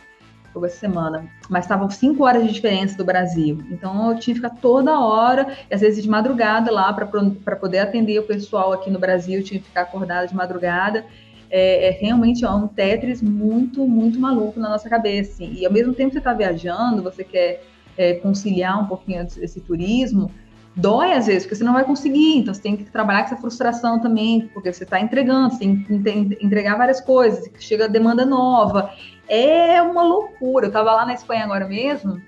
foi essa semana, mas estavam cinco horas de diferença do Brasil. Então eu tinha que ficar toda hora, e às vezes de madrugada lá, para poder atender o pessoal aqui no Brasil, eu tinha que ficar acordada de madrugada. É, é realmente é um Tetris muito, muito maluco na nossa cabeça. Assim. E ao mesmo tempo que você está viajando, você quer é, conciliar um pouquinho esse turismo, dói às vezes, porque você não vai conseguir, então você tem que trabalhar com essa frustração também, porque você está entregando, você tem que entregar várias coisas, chega demanda nova, é uma loucura. Eu estava lá na Espanha agora mesmo,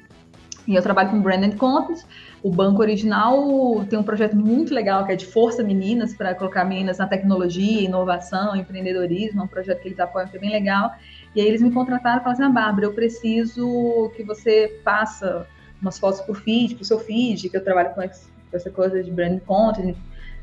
e eu trabalho com Brandon Content. O banco original tem um projeto muito legal que é de Força Meninas, para colocar meninas na tecnologia, inovação, empreendedorismo. É um projeto que eles apoiam que é bem legal. E aí eles me contrataram e falaram assim: ah, Bárbara, eu preciso que você faça umas fotos por feed, pro seu feed, que eu trabalho com essa coisa de brand content,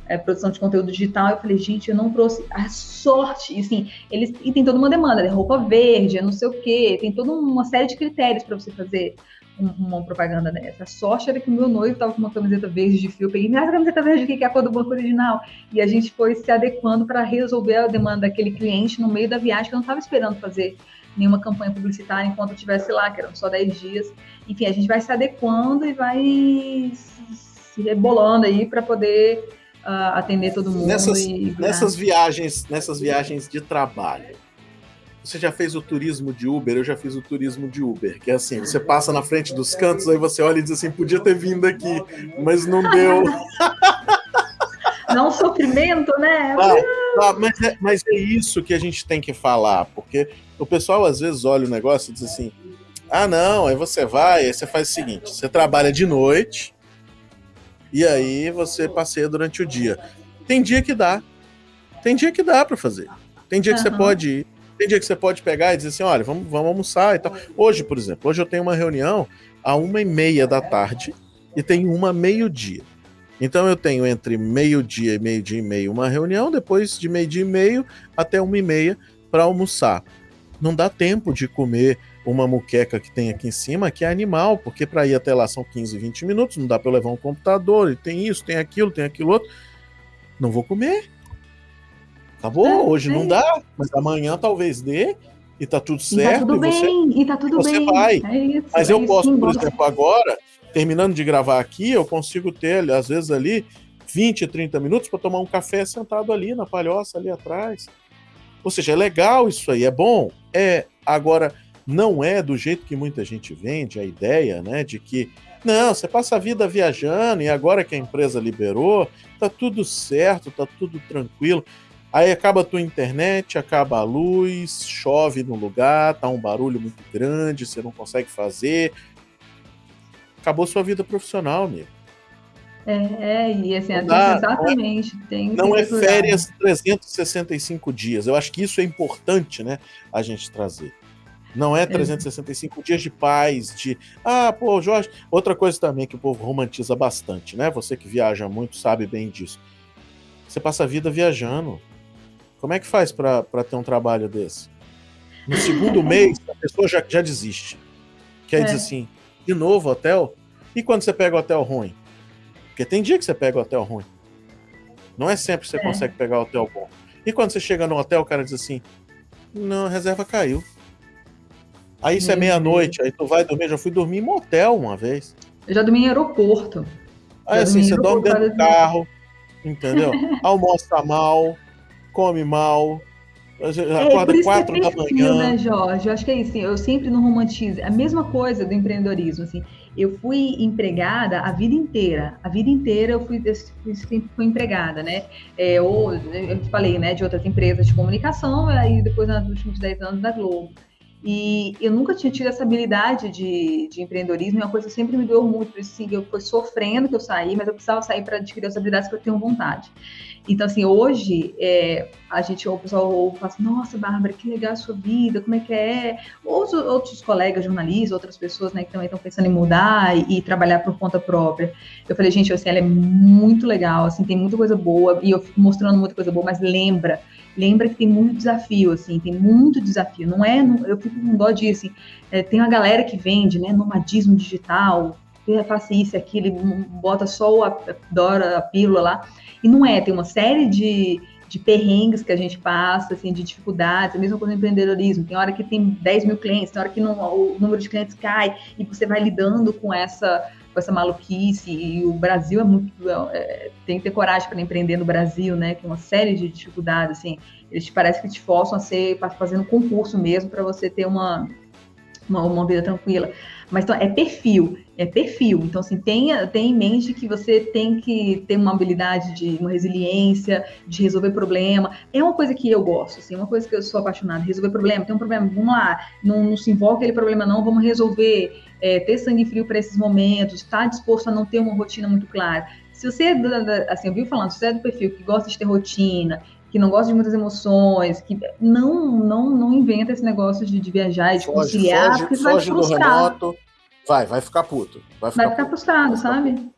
é, produção de conteúdo digital, eu falei, gente, eu não trouxe a sorte, e assim, eles e tem toda uma demanda, né? roupa verde, não sei o quê, tem toda uma série de critérios para você fazer um, uma propaganda dessa. A sorte era que o meu noivo estava com uma camiseta verde de fio, eu peguei, minha camiseta verde que é a cor do banco original, e a gente foi se adequando para resolver a demanda daquele cliente no meio da viagem, que eu não estava esperando fazer nenhuma campanha publicitária enquanto eu estivesse lá, que eram só 10 dias. Enfim, a gente vai se adequando e vai se rebolando aí para poder uh, atender todo mundo. Nessas, e... nessas viagens, nessas viagens de trabalho, você já fez o turismo de Uber? Eu já fiz o turismo de Uber, que é assim, você passa na frente dos cantos, aí você olha e diz assim, podia ter vindo aqui, mas não (laughs) deu. Não sofrimento, né? Ah, ah, mas, é, mas é isso que a gente tem que falar, porque o pessoal às vezes olha o negócio e diz assim, ah não, aí você vai, aí você faz o seguinte, você trabalha de noite, e aí você passeia durante o dia. Tem dia que dá. Tem dia que dá para fazer. Tem dia que uhum. você pode ir. Tem dia que você pode pegar e dizer assim, olha, vamos, vamos almoçar e tal. Hoje, por exemplo, hoje eu tenho uma reunião a uma e meia da tarde e tem uma meio-dia. Então eu tenho entre meio-dia e meio-dia e meio uma reunião, depois de meio-dia e meio até uma e meia para almoçar. Não dá tempo de comer uma muqueca que tem aqui em cima, que é animal, porque para ir até lá são 15, 20 minutos, não dá para levar um computador, e tem isso, tem aquilo, tem aquilo outro. Não vou comer. Acabou, é, hoje é. não dá, mas amanhã talvez dê, e tá tudo certo. E tá tudo e você, bem, e tá tudo você bem. vai. É isso, mas eu é posso, sim, por exemplo, agora, terminando de gravar aqui, eu consigo ter, às vezes, ali 20, 30 minutos para tomar um café sentado ali na palhoça, ali atrás. Ou seja, é legal isso aí, é bom. É, agora não é do jeito que muita gente vende a ideia, né, de que não, você passa a vida viajando e agora que a empresa liberou, tá tudo certo, tá tudo tranquilo. Aí acaba a tua internet, acaba a luz, chove no lugar, tá um barulho muito grande, você não consegue fazer. Acabou sua vida profissional, amigo. É, e assim, não dá, exatamente. Não é, tem não é férias 365 dias. Eu acho que isso é importante, né? A gente trazer. Não é 365 é. dias de paz, de. Ah, pô, Jorge. Outra coisa também que o povo romantiza bastante, né? Você que viaja muito sabe bem disso. Você passa a vida viajando. Como é que faz para ter um trabalho desse? No segundo (laughs) mês, a pessoa já, já desiste. Que aí é. diz assim: de novo hotel? E quando você pega o hotel ruim? Porque tem dia que você pega o hotel ruim. Não é sempre que você é. consegue pegar o hotel bom. E quando você chega no hotel, o cara diz assim: Não, a reserva caiu. Aí isso é meia-noite, aí tu vai dormir. Eu já fui dormir em motel uma vez. Eu já dormi em aeroporto. Aí assim, você dorme dentro do carro, entendeu? (laughs) Almoça mal, come mal, acorda é, quatro é da manhã. né, Jorge? Eu acho que é isso. Eu sempre não romantizo. A mesma coisa do empreendedorismo. Assim, eu fui empregada a vida inteira. A vida inteira eu fui, eu sempre fui empregada, né? É, ou, eu falei, né, de outras empresas de comunicação, aí depois nos últimos 10 anos da Globo. E eu nunca tinha tido essa habilidade de, de empreendedorismo, é uma coisa que sempre me doeu muito, por isso assim, eu fui sofrendo que eu saí, mas eu precisava sair para adquirir as habilidades que eu tenho vontade. Então, assim, hoje, é, a gente, o pessoal ouve fala assim, nossa, Bárbara, que legal a sua vida, como é que é? Outros, outros colegas jornalistas, outras pessoas, né, que também estão pensando em mudar e, e, trabalhar por conta própria. Eu falei, gente, assim, ela é muito legal, assim, tem muita coisa boa, e eu fico mostrando muita coisa boa, mas lembra, lembra que tem muito desafio, assim, tem muito desafio. Não é, não, eu fico com dó disso, assim, é, tem uma galera que vende, né, nomadismo digital, faça isso, aquilo, bota só a, a, a pílula lá, e não é, tem uma série de, de perrengues que a gente passa, assim, de dificuldades, a mesma coisa no empreendedorismo. Tem hora que tem 10 mil clientes, tem hora que não, o número de clientes cai, e você vai lidando com essa, com essa maluquice, e o Brasil é muito. É, tem que ter coragem para empreender no Brasil, né? Tem uma série de dificuldades, assim. Eles te parece que te forçam a ser fazendo concurso mesmo para você ter uma, uma, uma vida tranquila. Mas então, é perfil, é perfil. Então, assim, tenha, tenha em mente que você tem que ter uma habilidade de uma resiliência, de resolver problema. É uma coisa que eu gosto, assim, é uma coisa que eu sou apaixonada. Resolver problema, tem um problema, vamos lá, não, não se envolve aquele problema, não, vamos resolver. É, ter sangue frio para esses momentos, estar tá disposto a não ter uma rotina muito clara. Se você é, assim, eu vi falando, se você é do perfil que gosta de ter rotina, que não gosta de muitas emoções, que não não não inventa esse negócio de, de viajar e de foge, conciliar, foge, porque foge vai frustrar. Remoto, vai, vai ficar puto. Vai ficar, vai ficar frustrado, vai sabe?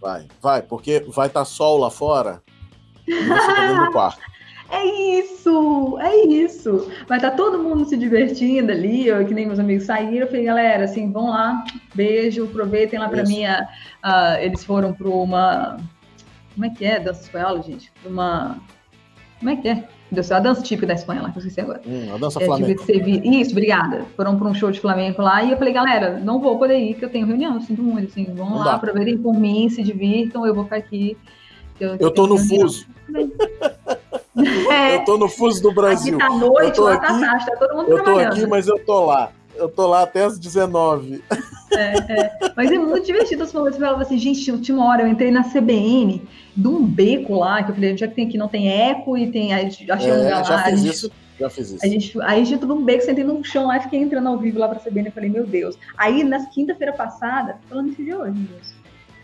Vai, vai, porque vai estar tá sol lá fora e você tá dentro do quarto. (laughs) É isso, é isso. Vai estar tá todo mundo se divertindo ali, eu, que nem meus amigos saíram. Eu falei, galera, assim, vão lá, beijo, aproveitem lá para mim. Uh, eles foram para uma. Como é que é dança espanhola, gente? Uma como é que é? Deus, a dança típica da Espanha lá, que eu esqueci agora. Hum, a dança é, flamenca. Isso, obrigada. Foram para um show de flamenco lá e eu falei, galera, não vou poder ir, que eu tenho reunião, sinto muito, assim, vão não lá, dá. aproveitem por mim, se divirtam, eu vou ficar aqui. Eu, eu tô no reunião. fuso. (laughs) É, eu tô no fuso do Brasil. Aqui tá noite, lá tá aqui, tá tarde, tá todo mundo Eu tô aqui, mas eu tô lá. Eu tô lá até as 19. É, é. Mas é muito divertido os momentos. Eu falava assim, gente, última hora eu entrei na CBN, de um beco lá, que eu falei, já que tem aqui não tem eco e tem. Achei é, um lugar já lá. Fiz gente, isso. Já fiz isso. A gente, aí a gente tudo um beco, sentei no chão lá e fiquei entrando ao vivo lá pra CBN. Eu falei, meu Deus. Aí, na quinta-feira passada, falando isso de hoje, meu Deus.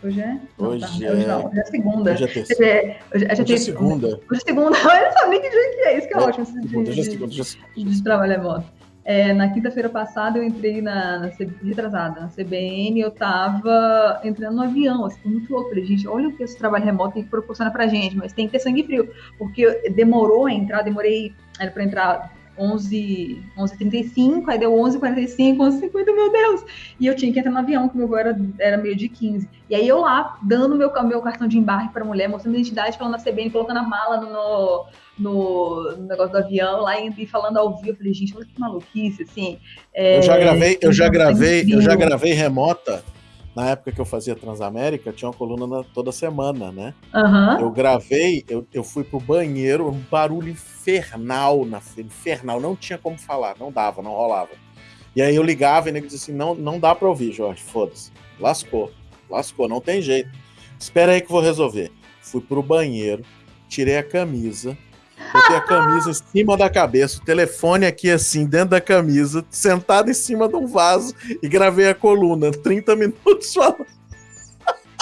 Hoje é? Hoje, não, tá. hoje, não, hoje é segunda. Hoje é terceira. Hoje, hoje, hoje é segunda. Hoje é segunda. (laughs) Eu não sabia que dia que é. Isso que é, é ótimo. Segunda, de, hoje é segunda. Hoje é segunda. De trabalho remoto. É, na quinta-feira passada eu entrei na, na retrasada, na CBN, eu tava entrando no avião, assim, muito louco. Falei, gente, olha o que esse trabalho remoto tem que proporcionar pra gente, mas tem que ter sangue frio, porque demorou a entrar, demorei, era pra entrar 11, 11h35, aí deu 11h45, 11h50, meu Deus! E eu tinha que entrar no avião, que o meu voo era, era meio de 15. E aí eu lá, dando meu, meu cartão de embarque pra mulher, mostrando a identidade, falando na CBN, colocando a mala no, no, no negócio do avião, lá e falando ao vivo. Eu falei, gente, olha que maluquice, assim. É, eu já gravei, eu já gravei, eu já gravei remota na época que eu fazia Transamérica, tinha uma coluna toda semana, né? Uhum. Eu gravei, eu, eu fui pro banheiro, um barulho infernal, na, infernal, não tinha como falar, não dava, não rolava. E aí eu ligava e ele disse assim, não, não dá pra ouvir, Jorge, foda-se. Lascou, lascou, não tem jeito. Espera aí que eu vou resolver. Fui pro banheiro, tirei a camisa, Botei a camisa em cima da cabeça, o telefone aqui assim, dentro da camisa, sentado em cima de um vaso e gravei a coluna. 30 minutos falando.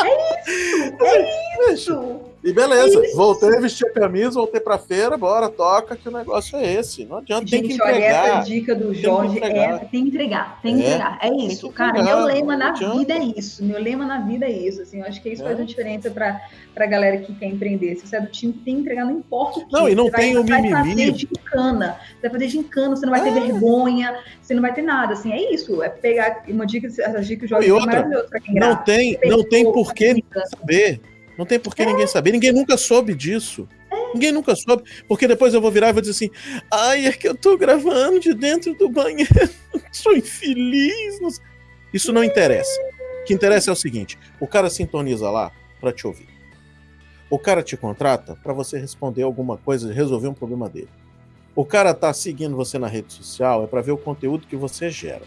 É isso! (laughs) É isso! E beleza, voltei a vestir a camisa, voltei pra feira, bora, toca, que o negócio é esse. Não adianta, Gente, tem que entregar. Olha, essa dica do Jorge tem é tem que entregar, tem que é, entregar. É isso, cara. Meu lema na vida é isso. Meu lema na vida é isso. Assim, eu acho que isso é. faz uma diferença pra, pra galera que quer empreender. Se você é do time tem que entregar, não importa o que. Não, e não você tem vai, o mimimi. Vai fazer gincana. Você vai fazer gincana, você não vai ter é. vergonha, você não vai ter nada. Assim, é isso. É pegar uma dica, essa dica que o Jorge e outra, pra quem Não tem, não tem por que saber não tem por que é. ninguém saber. Ninguém nunca soube disso. É. Ninguém nunca soube. Porque depois eu vou virar e vou dizer assim: ai, é que eu tô gravando de dentro do banheiro. (laughs) Sou infeliz. Isso não interessa. O que interessa é o seguinte: o cara sintoniza lá para te ouvir. O cara te contrata para você responder alguma coisa, resolver um problema dele. O cara tá seguindo você na rede social é para ver o conteúdo que você gera.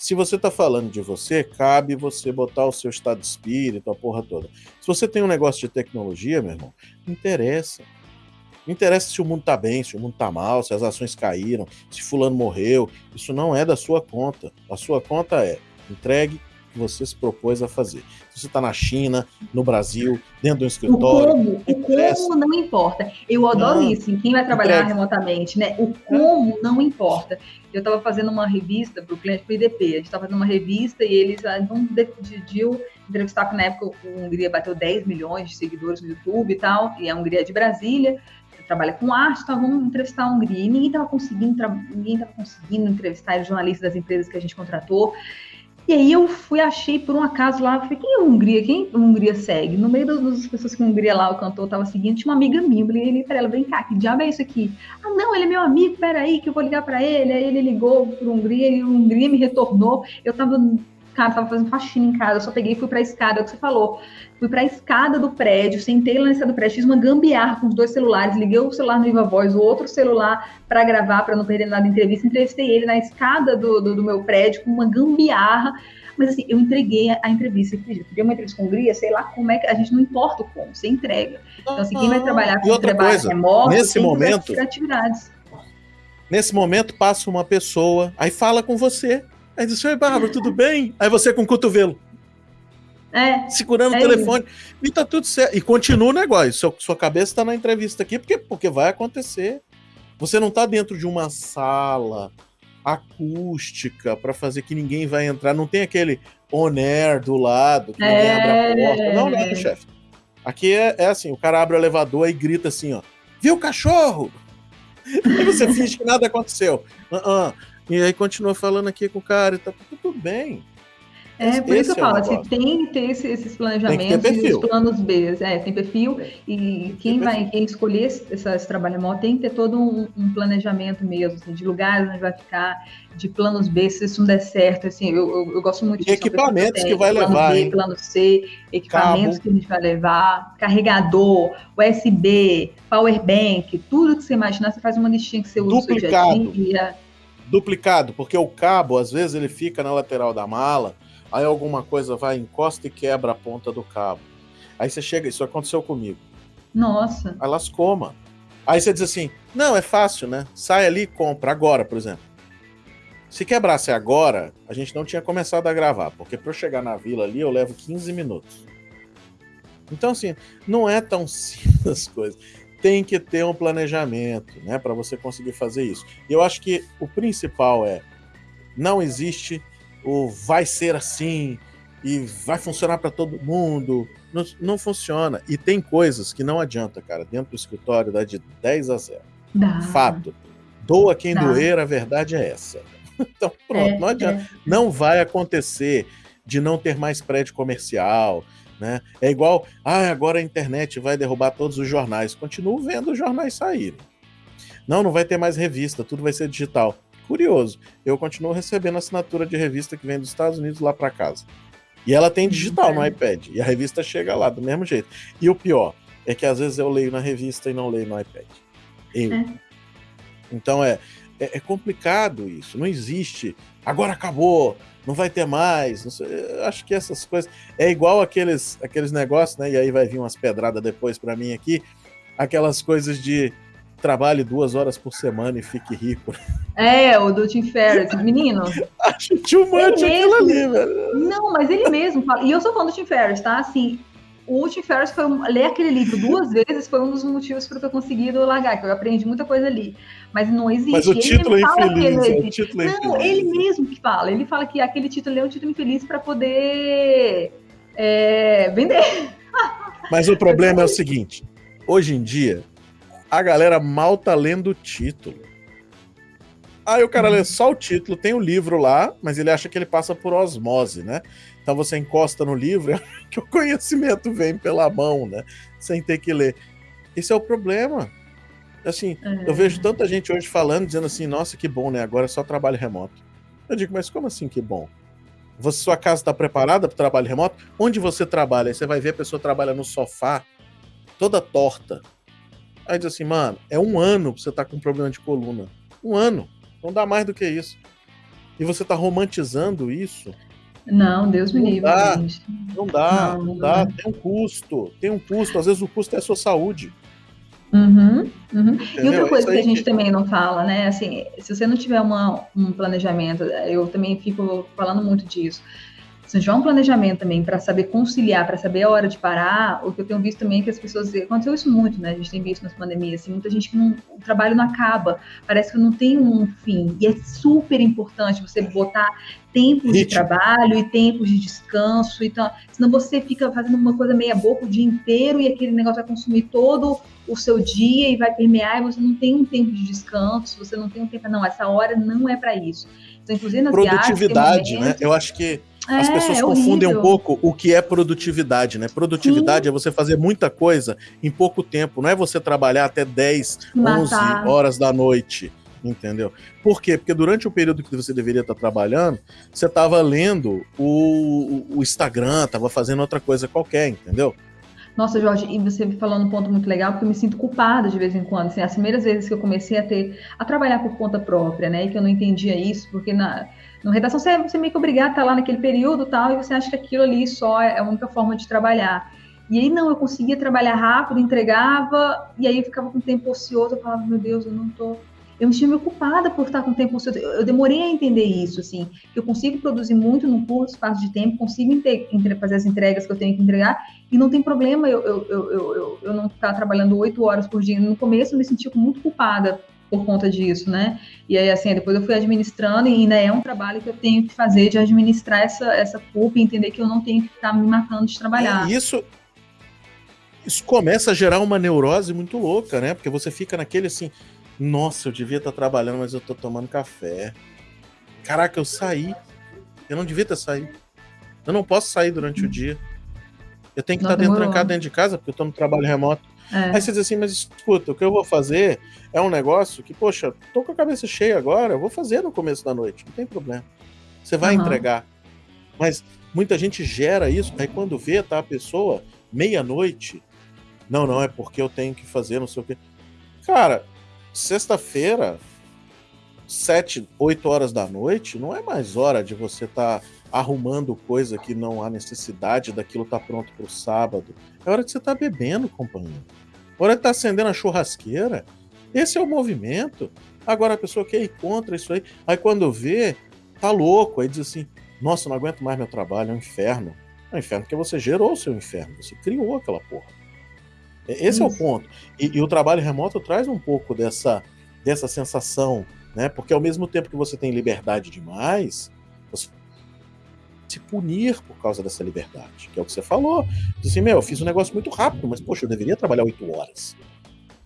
Se você está falando de você, cabe você botar o seu estado de espírito, a porra toda. Se você tem um negócio de tecnologia, meu irmão, não interessa. Não interessa se o mundo tá bem, se o mundo tá mal, se as ações caíram, se fulano morreu. Isso não é da sua conta. A sua conta é entregue que você se propôs a fazer. Se você está na China, no Brasil, dentro do escritório. O como, o como não importa. Eu adoro não, isso, em quem vai trabalhar remotamente, né? O como não importa. Eu estava fazendo uma revista para o cliente do IDP. A gente estava fazendo uma revista e eles não decidiu entrevistar, porque na época a Hungria bateu 10 milhões de seguidores no YouTube e tal, e a Hungria é de Brasília trabalha com arte, então vamos entrevistar a Hungria. E ninguém estava conseguindo, ninguém estava conseguindo entrevistar os jornalistas das empresas que a gente contratou. E aí eu fui, achei por um acaso lá, falei, quem é a Hungria? Quem a Hungria segue? No meio das, pessoas que a Hungria lá, o cantor tava seguindo, tinha uma amiga minha, eu falei pra ela, vem cá, que diabo é isso aqui? Ah, não, ele é meu amigo, peraí, que eu vou ligar para ele. Aí ele ligou pro Hungria e o Hungria me retornou. Eu tava tava fazendo faxina em casa, eu só peguei e fui pra escada, é o que você falou. Fui pra escada do prédio, sentei lá na escada do prédio, fiz uma gambiarra com os dois celulares, liguei o celular no Viva Voz, o outro celular para gravar, para não perder nada da entrevista, entrevistei ele na escada do, do, do, meu prédio com uma gambiarra. Mas assim, eu entreguei a, entrevista. Eu queria uma entrevista com Hungria, sei lá como é que. A gente não importa o como, você entrega. Então, assim, quem vai trabalhar com trabalho coisa, remoto, nesse momento, atividades. Nesse momento, passa uma pessoa, aí fala com você. Aí diz, oi, Bárbara, tudo bem? Aí você com o cotovelo. É, segurando é o telefone. Isso. E tá tudo certo. E continua o negócio. Sua, sua cabeça tá na entrevista aqui, porque, porque vai acontecer. Você não tá dentro de uma sala acústica para fazer que ninguém vai entrar. Não tem aquele on-air do lado, que ninguém é... abre a porta. Não, não, chefe. Aqui é, é, assim, o cara abre o elevador e grita assim, ó. Viu o cachorro? Aí (laughs) você finge que nada aconteceu. Uh -uh. E aí continua falando aqui com o cara e tá tudo bem. É, por isso que eu é falo, assim, tem que ter esses planejamentos e os planos B. É, tem perfil, e quem vai quem escolher esse, esse trabalho remoto tem que ter todo um, um planejamento mesmo, assim, de lugares onde vai ficar, de planos B, se isso não der certo, assim, eu, eu, eu gosto muito de equipamentos que vai plano levar, B, hein? plano C, equipamentos Cabo. que a gente vai levar, carregador, USB, power bank, tudo que você imaginar, você faz uma listinha que você usa Duplicado. Duplicado, porque o cabo, às vezes, ele fica na lateral da mala, aí alguma coisa vai, encosta e quebra a ponta do cabo. Aí você chega, isso aconteceu comigo. Nossa. Aí lascou, mano. Aí você diz assim: não, é fácil, né? Sai ali e compra, agora, por exemplo. Se quebrasse agora, a gente não tinha começado a gravar, porque para eu chegar na vila ali eu levo 15 minutos. Então, assim, não é tão (laughs) simples as coisas. Tem que ter um planejamento, né, para você conseguir fazer isso. E eu acho que o principal é: não existe o vai ser assim e vai funcionar para todo mundo. Não, não, funciona. E tem coisas que não adianta, cara. Dentro do escritório dá de 10 a 0. Dá. Fato. Doa quem dá. doer, a verdade é essa. (laughs) Então, pronto, é, não adianta. É. Não vai acontecer de não ter mais prédio comercial. Né? É igual, ah, agora a internet vai derrubar todos os jornais. Continuo vendo os jornais saírem. Não, não vai ter mais revista, tudo vai ser digital curioso, eu continuo recebendo assinatura de revista que vem dos Estados Unidos lá para casa. E ela tem digital no iPad. E a revista chega lá do mesmo jeito. E o pior é que às vezes eu leio na revista e não leio no iPad. Eu. É. Então é, é, é, complicado isso. Não existe. Agora acabou. Não vai ter mais. Sei, acho que essas coisas. É igual aqueles, aqueles negócios, né? E aí vai vir umas pedradas depois para mim aqui. Aquelas coisas de trabalhe duas horas por semana e fique rico. É, o do Tim Ferriss, menino. (laughs) Acho much aquilo ali, velho. Não, mas ele mesmo fala. E eu sou fã do Tim Ferriss, tá? Assim, o Tim Ferriss foi ler aquele livro duas vezes foi um dos motivos para eu ter conseguido largar, que eu aprendi muita coisa ali. Mas não existe. Mas o título é infeliz. É o título é não, infeliz. ele mesmo que fala. Ele fala que aquele título é um título infeliz para poder é, vender. (laughs) Mas o problema é o seguinte: hoje em dia, a galera mal tá lendo o título. Aí o cara lê só o título, tem o livro lá, mas ele acha que ele passa por osmose, né? Então você encosta no livro (laughs) que o conhecimento vem pela mão, né? Sem ter que ler. Esse é o problema. Assim, é. eu vejo tanta gente hoje falando, dizendo assim, nossa, que bom, né? Agora é só trabalho remoto. Eu digo, mas como assim que bom? Você, sua casa está preparada para o trabalho remoto? Onde você trabalha? Aí você vai ver a pessoa trabalha no sofá, toda torta. Aí diz assim, mano, é um ano pra você estar tá com problema de coluna. Um ano. Não dá mais do que isso. E você está romantizando isso. Não, Deus me livre. Dá, não dá, não, não dá. Tem um custo. Tem um custo. Às vezes o custo é a sua saúde. Uhum, uhum. E outra coisa que a gente também não fala, né? Assim, se você não tiver uma, um planejamento, eu também fico falando muito disso. Se tiver um planejamento também para saber conciliar, para saber a hora de parar, o que eu tenho visto também é que as pessoas. Aconteceu isso muito, né? A gente tem visto nas pandemias, assim, muita gente que não, o trabalho não acaba, parece que não tem um fim. E é super importante você botar tempos de trabalho e tempos de descanso, então, senão você fica fazendo uma coisa meia boca o dia inteiro e aquele negócio vai consumir todo o seu dia e vai permear e você não tem um tempo de descanso, você não tem um tempo, não, essa hora não é para isso. Então, inclusive nas Produtividade, viagens, né? Eu acho que as é, pessoas é confundem um pouco o que é produtividade, né? Produtividade Sim. é você fazer muita coisa em pouco tempo, não é você trabalhar até 10, Matar. 11 horas da noite, entendeu? Por quê? Porque durante o período que você deveria estar trabalhando, você estava lendo o, o Instagram, estava fazendo outra coisa qualquer, entendeu? Nossa, Jorge, e você falando um ponto muito legal, porque eu me sinto culpada de vez em quando. Assim, as primeiras vezes que eu comecei a ter a trabalhar por conta própria, né? E que eu não entendia isso, porque na, na redação você, você é meio que obrigado a estar lá naquele período tal, e você acha que aquilo ali só é a única forma de trabalhar. E aí não, eu conseguia trabalhar rápido, entregava, e aí eu ficava com tempo ocioso, eu falava, meu Deus, eu não tô eu me sentia ocupada por estar com tempo ocioso. Eu demorei a entender isso, assim, eu consigo produzir muito num curto espaço de tempo, consigo fazer as entregas que eu tenho que entregar, e não tem problema eu, eu, eu, eu, eu não estar trabalhando oito horas por dia. No começo eu me sentia muito culpada por conta disso, né? E aí, assim, depois eu fui administrando e ainda é um trabalho que eu tenho que fazer de administrar essa, essa culpa e entender que eu não tenho que ficar me matando de trabalhar. É, isso, isso começa a gerar uma neurose muito louca, né? Porque você fica naquele assim, nossa, eu devia estar trabalhando, mas eu tô tomando café. Caraca, eu saí. Eu não devia ter saído. Eu não posso sair durante o dia. Eu tenho que não estar dentro, trancado dentro de casa, porque eu tô no trabalho remoto. É. Aí você diz assim, mas escuta, o que eu vou fazer é um negócio que, poxa, tô com a cabeça cheia agora, eu vou fazer no começo da noite, não tem problema. Você vai uhum. entregar. Mas muita gente gera isso, aí quando vê, tá a pessoa, meia-noite, não, não, é porque eu tenho que fazer, não sei o quê. Cara, sexta-feira, sete, oito horas da noite, não é mais hora de você estar tá arrumando coisa que não há necessidade daquilo tá pronto para o sábado. É hora de você estar tá bebendo, companheiro. É hora de estar tá acendendo a churrasqueira. Esse é o movimento. Agora a pessoa quer ir contra isso aí. Aí quando vê, tá louco. Aí diz assim: Nossa, não aguento mais meu trabalho, é um inferno. É um inferno porque você gerou o seu inferno, você criou aquela porra. Esse Isso. é o ponto. E, e, o trabalho remoto traz um pouco dessa, dessa sensação, né? Porque ao mesmo tempo que você tem liberdade demais, você se punir por causa dessa liberdade, que é o que você falou. Diz assim, meu, eu fiz um negócio muito rápido, mas poxa, eu deveria trabalhar oito horas.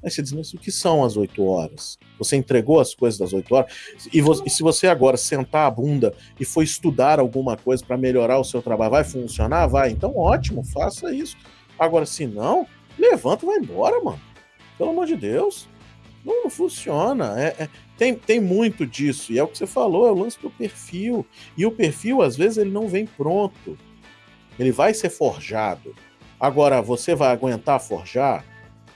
Aí você diz, mas o que são as oito horas? Você entregou as coisas das oito horas? E, e, se você agora sentar a bunda e for estudar alguma coisa para melhorar o seu trabalho, vai funcionar? Vai. Então, ótimo, faça isso. Agora, se não, levanta e vai embora, mano. Pelo amor de Deus. Não, não funciona. É, é, tem, tem muito disso. E é o que você falou, é o lance do perfil. E o perfil, às vezes, ele não vem pronto. Ele vai ser forjado. Agora, você vai aguentar forjar?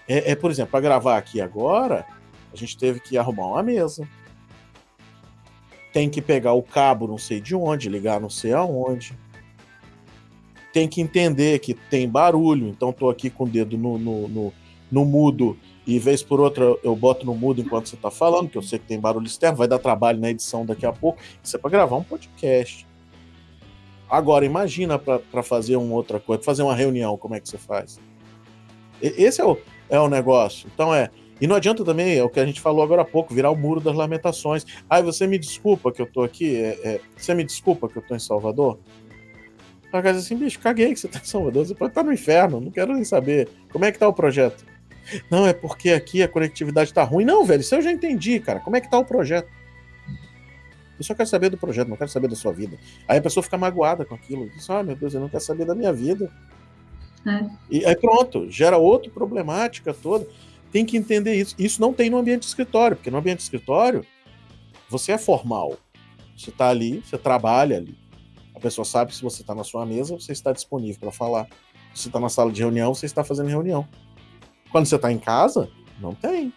É, é por exemplo, para gravar aqui agora, a gente teve que arrumar uma mesa. Tem que pegar o cabo não sei de onde, ligar não sei aonde tem que entender que tem barulho, então estou aqui com o dedo no, no, no, no, mudo e vez por outra eu boto no mudo enquanto você está falando, que eu sei que tem barulho externo, vai dar trabalho na edição daqui a pouco. Isso é para gravar um podcast. Agora, imagina para fazer uma outra coisa, fazer uma reunião, como é que você faz? Esse é o, é o negócio. Então é. E não adianta também, é o que a gente falou agora há pouco, virar o muro das lamentações. Ai, você me desculpa que eu tô aqui, é, é, você me desculpa que eu tô em Salvador? A casa assim, bicho, caguei que você tá em Salvador, você pode estar no inferno, não quero nem saber. Como é que tá o projeto? Não, é porque aqui a conectividade tá ruim. Não, velho, isso eu já entendi, cara. Como é que tá o projeto? Eu só quero saber do projeto, não quero saber da sua vida. Aí a pessoa fica magoada com aquilo. Diz, ah, meu Deus, eu não quero saber da minha vida. É. E aí pronto, gera outra problemática toda. Tem que entender isso. Isso não tem no ambiente de escritório, porque no ambiente de escritório você é formal. Você está ali, você trabalha ali. A pessoa sabe que se você está na sua mesa, você está disponível para falar. Se você está na sala de reunião, você está fazendo reunião. Quando você está em casa, não tem.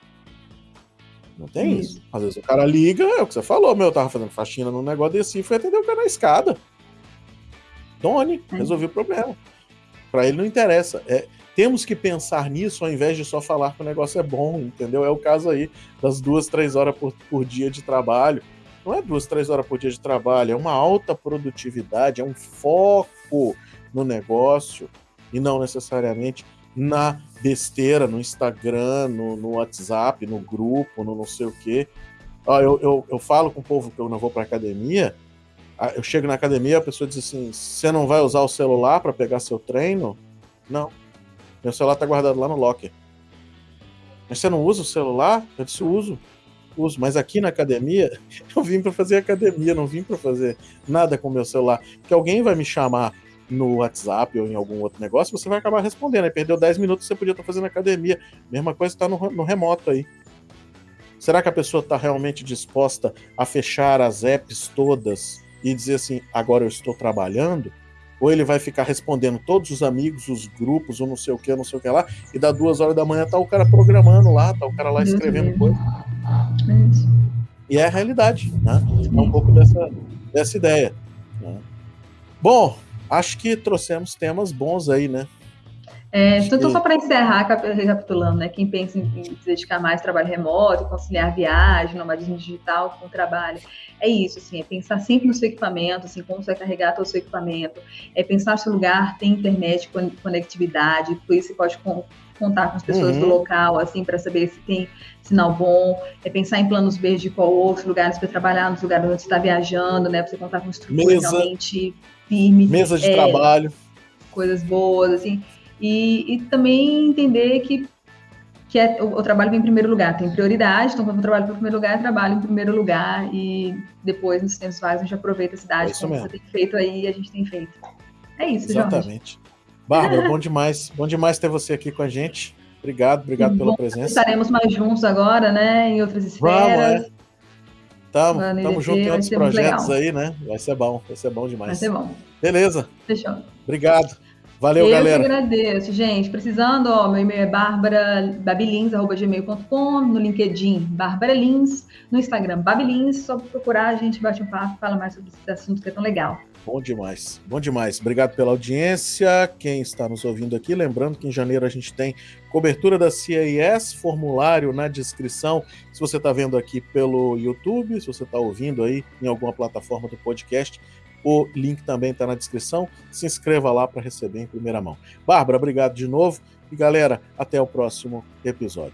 Não tem isso. isso. Às vezes o cara liga, é o que você falou, meu, eu tava fazendo faxina no negócio desse e fui atender o cara na escada. Doni, é. resolvi o problema. Para ele não interessa. É, temos que pensar nisso ao invés de só falar que o negócio é bom, entendeu? É o caso aí das duas, três horas por, por dia de trabalho. Não é duas, três horas por dia de trabalho, é uma alta produtividade, é um foco no negócio e não necessariamente na besteira, no Instagram, no, no WhatsApp, no grupo, no não sei o quê. Ó, eu, eu, eu falo com o povo que eu não vou para academia, eu chego na academia, a pessoa diz assim: você não vai usar o celular para pegar seu treino? Não. Meu celular tá guardado lá no locker. Mas você não usa o celular? Eu disse: uso. Uso. Mas aqui na academia, (laughs) eu vim para fazer academia, não vim para fazer nada com meu celular. Que alguém vai me chamar no WhatsApp ou em algum outro negócio, você vai acabar respondendo. Aí perdeu 10 minutos, você podia estar fazendo academia. Mesma coisa está no, no remoto aí. Será que a pessoa está realmente disposta a fechar as apps todas e dizer assim, agora eu estou trabalhando, ou ele vai ficar respondendo todos os amigos, os grupos, ou não sei o que, não sei o que lá, e dá duas horas da manhã tá o cara programando lá, tá o cara lá escrevendo coisa. E é a realidade, né? É um pouco dessa, dessa ideia. Né? Bom, acho que trouxemos temas bons aí, né? É, então, só para encerrar, recapitulando, né? Quem pensa em, se dedicar mais ao trabalho remoto, conciliar viagem, nomadismo digital com o trabalho, é isso, assim, é pensar sempre no seu equipamento, assim, como você vai carregar todo o seu equipamento, é pensar se o lugar tem internet, conectividade, por isso você pode contar com as pessoas uhum. do local, assim, para saber se tem sinal bom, é pensar em planos B de qual outros lugares para trabalhar, nos lugares onde você está viajando, né? Para você contar com estrutura Mesa, realmente firme. Mesa de é, trabalho. Coisas boas, assim. E, e também entender que, que é, o, o, trabalho vem em primeiro lugar, tem prioridade, então quando eu trabalho em primeiro lugar, eu trabalho em primeiro lugar e depois nos tempos vagos a gente aproveita a cidade, é como mesmo. você tem feito aí a gente tem feito. É isso, Exatamente. Jorge. Bárbara, bom demais, bom demais ter você aqui com a gente. Obrigado, obrigado pela presença. Estaremos mais juntos agora, né, em outras esferas. Vamos, é. Tamo, tamo junto em outros projetos aí, né? Vai ser bom, vai ser bom demais. Vai ser bom. Beleza. Fechou. Obrigado. Valeu, eu galera. Eu que agradeço, gente. Precisando, ó, meu e-mail é barbarababilins.gmail.com, no LinkedIn, Bárbara Lins, no Instagram, Babilins, só procurar, a gente bate um papo, fala mais sobre esse assunto que é tão legal. Bom demais, bom demais. Obrigado pela audiência. Quem está nos ouvindo aqui, lembrando que em janeiro a gente tem cobertura da CIS, formulário na descrição. Se você está vendo aqui pelo YouTube, se você está ouvindo aí em alguma plataforma do podcast, o link também está na descrição. Se inscreva lá para receber em primeira mão. Bárbara, obrigado de novo. E galera, até o próximo episódio.